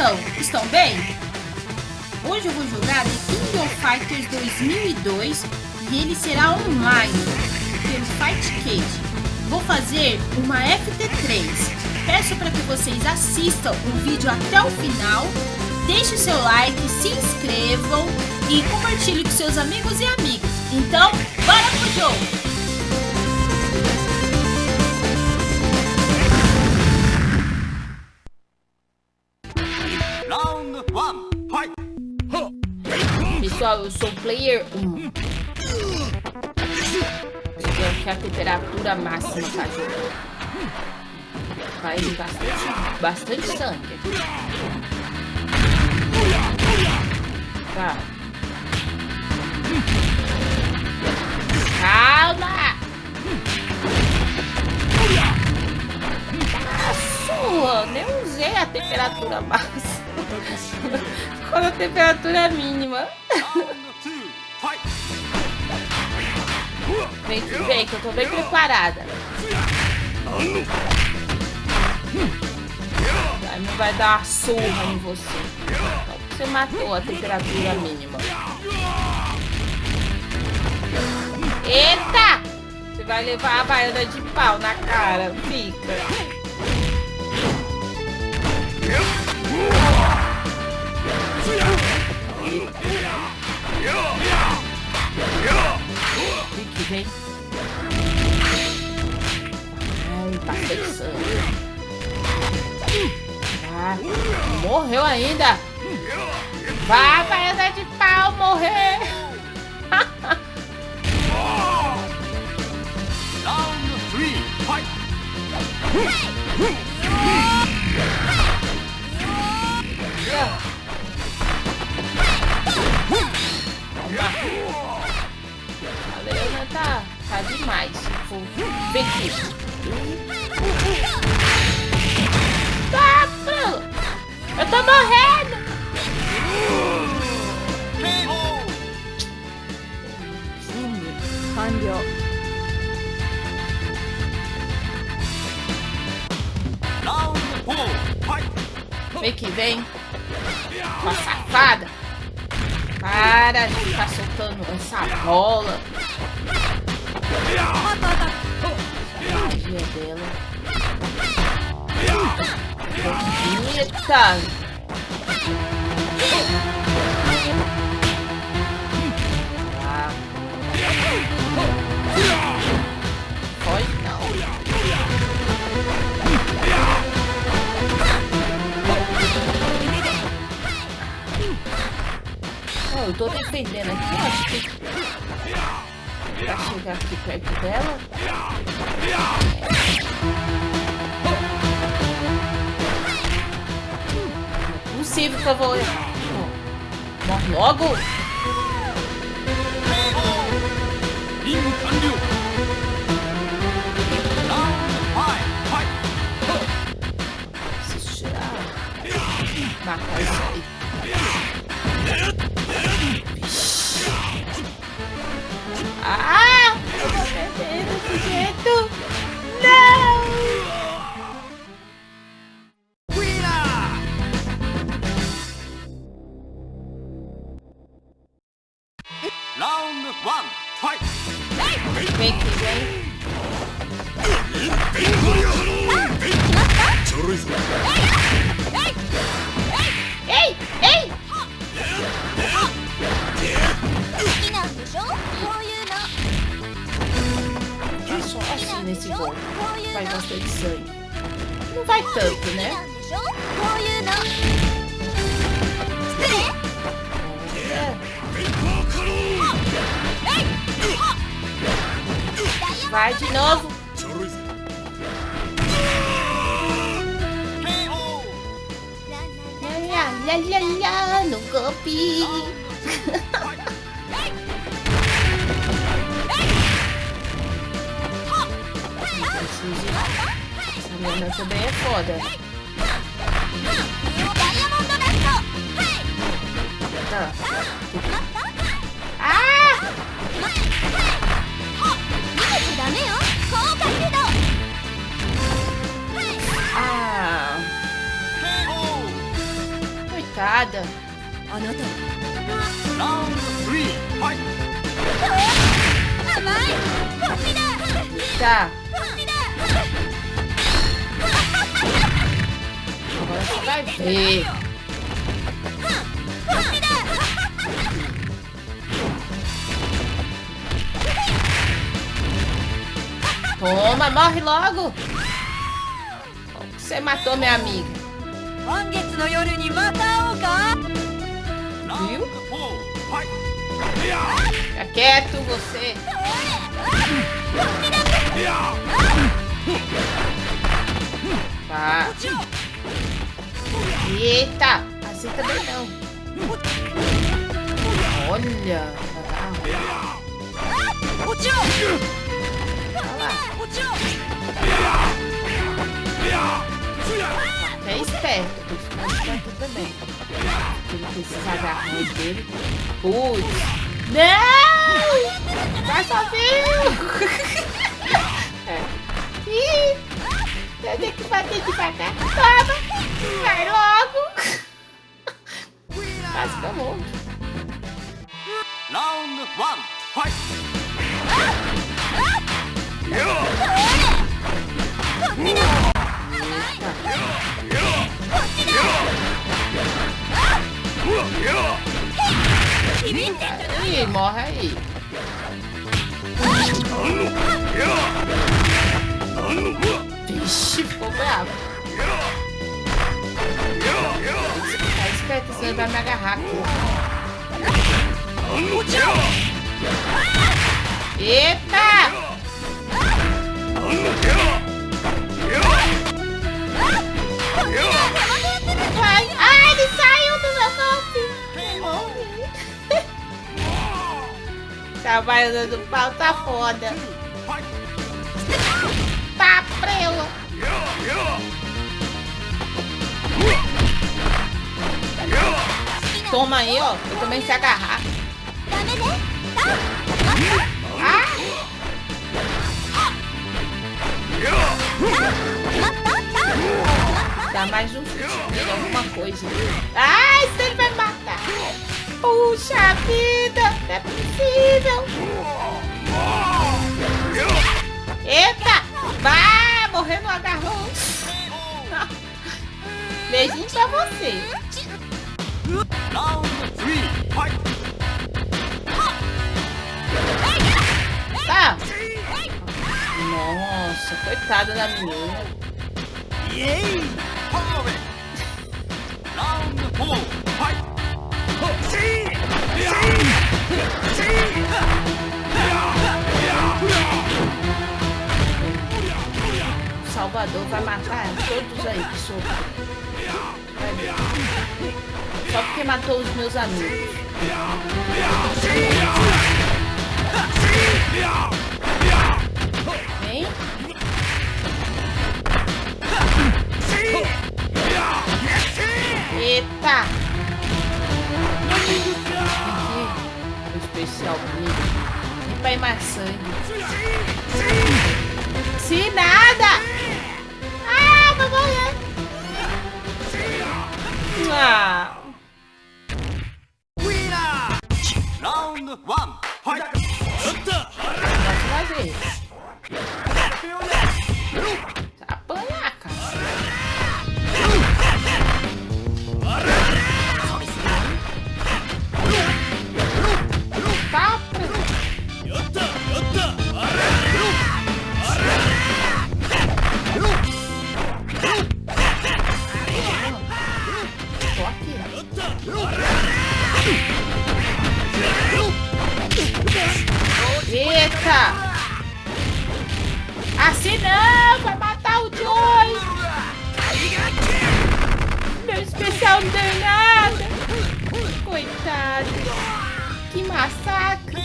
estão? Estão bem? Hoje eu vou jogar The King of Fighters 2002 e ele será online pelo Fight Cage. Vou fazer uma FT3. Peço para que vocês assistam o vídeo até o final, deixe seu like, se inscrevam e compartilhe com seus amigos e amigas. Então, bora pro jogo! Pessoal, eu sou player 1. Eu quero a temperatura máxima pra jogar. Vai bastante, bastante sangue. Tá. Calma! Nossa, nem usei a temperatura máxima. Quando a temperatura é mínima. Vem que vem, que eu tô bem preparada. Não vai dar uma surra em você. Você matou a temperatura mínima. Eita! Você vai levar a baiana de pau na cara. Fica. Fique, vem. Ai, passei sangue. Ah, morreu ainda. Vai andar de pau, morrer. A magia dela. Bonita. eu tô defendendo aqui, acho que... Pra chegar aqui perto dela. É possível que eu vou... Morre logo! ワンファイトレイキーレイちょろいぞえいえいえいえい好きなんでしょこういうの好きなんでしょこういうのファイトってね。こういうの Vai de novo. Lá, lá, lá, no golpe. Essa menina também é foda. Ah! Ah! foda. Tá. Agora você vai ver. Toma, morre logo. Você matou minha amiga. Viu? Fica quieto, você. Tá. Eita! Assim também não. Olha. Lá. É esperto. Tem também. Ele precisa agarrar dele. Putz. Não! Vai sozinho! é. Ih! Eu tenho que bater. Toma! Vai logo! Quase que eu morro. Round one, fight! Ih, morre aí. Vixe, bravo. Tá esperto, vai me agarrar. Eita! Ai, ele saiu do meu golpe. Trabalhando do pau tá foda. Tá prela. Toma aí, ó. Eu também se agarrar. Dá mais um alguma coisa. Ai, ele vai matar. Puxa vida, não é possível. Eita, vai, morrer no agarrão. Beijinho pra você. Round three, fight! Tá. Nossa, coitada da menina. Yay! Salvador vai matar todos aí que ver. Só porque matou os meus amigos. Eita! Aqui, especial comigo. E ir mais sangue. Se nada! Ah, vou morrer! Ah, Round one, fight! vez. Massacre!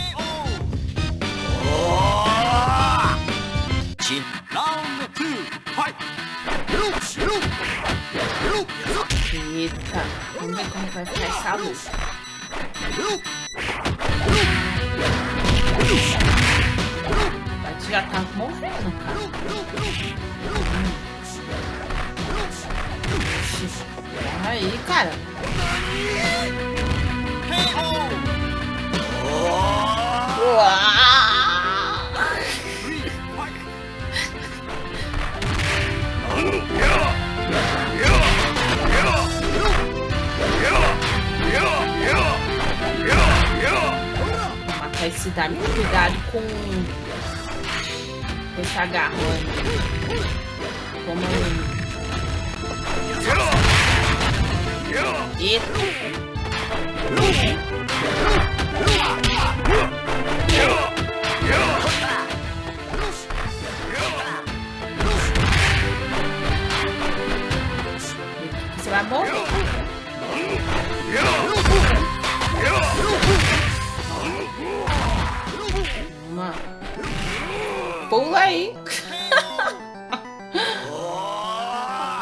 Round two, fight! Eita! Vamos ver como vai ficar essa luta. Bate já tá morrendo, cara. Aí, cara. Matar esse Dami. Cuidado com... com esse agarrão. Toma um... Eita. Uma. Pula aí.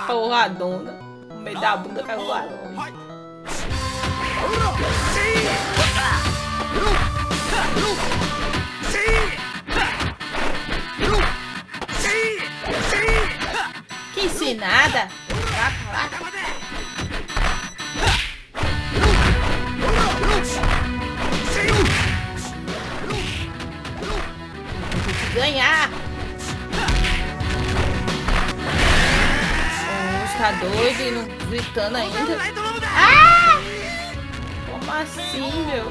Porradona. No meio da bunda vai voar longe. tá doido e não gritando ainda. Ah! Como assim, meu?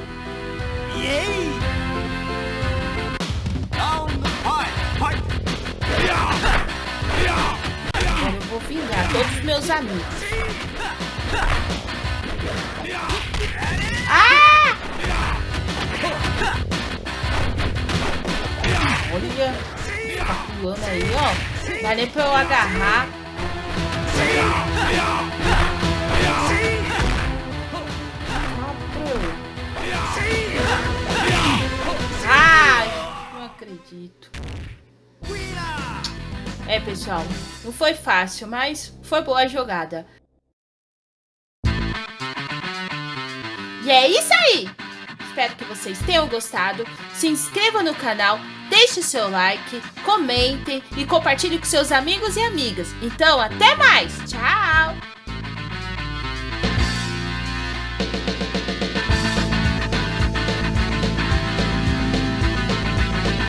Agora eu vou vingar todos os meus amigos. Ah! Olha, tá pulando aí, ó. Vai nem pra eu agarrar. É, pessoal, não foi fácil, mas foi boa a jogada. E é isso aí! Espero que vocês tenham gostado. Se inscreva no canal, deixe seu like, comente e compartilhe com seus amigos e amigas. Então, até mais! Tchau!